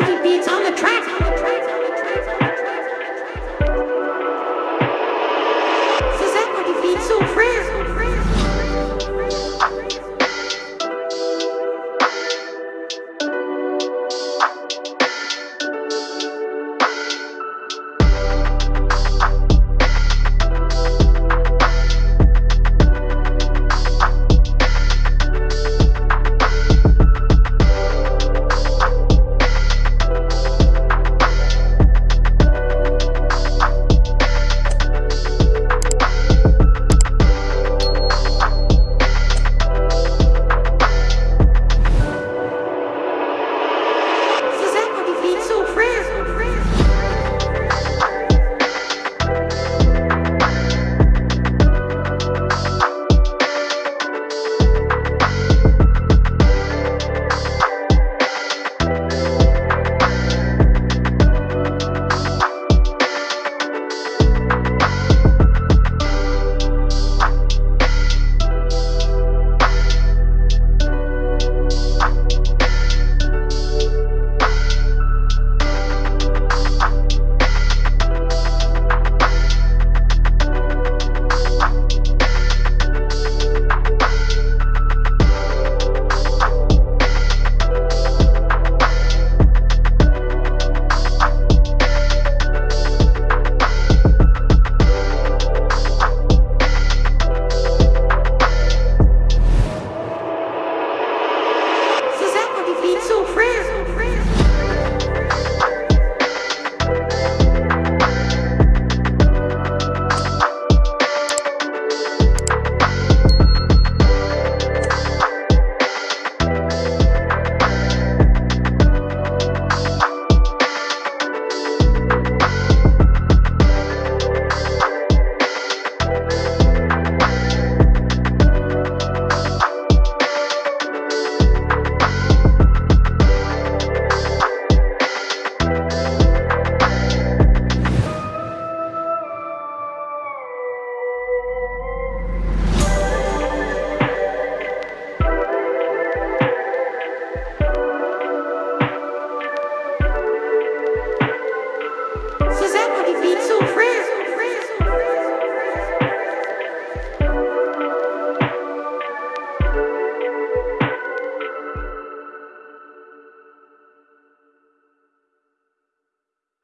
to be so frère.